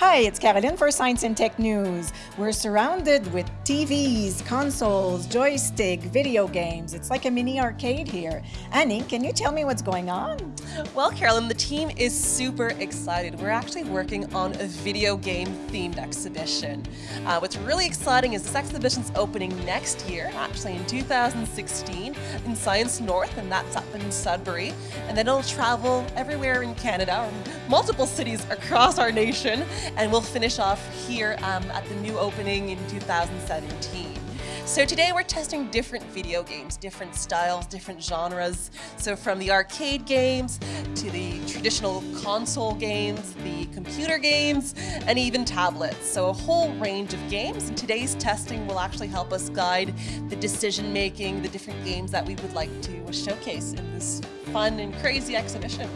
Hi, it's Caroline for Science and Tech News. We're surrounded with TVs, consoles, joystick, video games. It's like a mini arcade here. Annie, can you tell me what's going on? Well, Carolyn, the team is super excited. We're actually working on a video game themed exhibition. Uh, what's really exciting is this exhibition's opening next year, actually in 2016, in Science North, and that's up in Sudbury. And then it'll travel everywhere in Canada, multiple cities across our nation and we'll finish off here um, at the new opening in 2017. So today we're testing different video games, different styles, different genres. So from the arcade games to the traditional console games, the computer games, and even tablets. So a whole range of games. And today's testing will actually help us guide the decision making, the different games that we would like to showcase in this fun and crazy exhibition.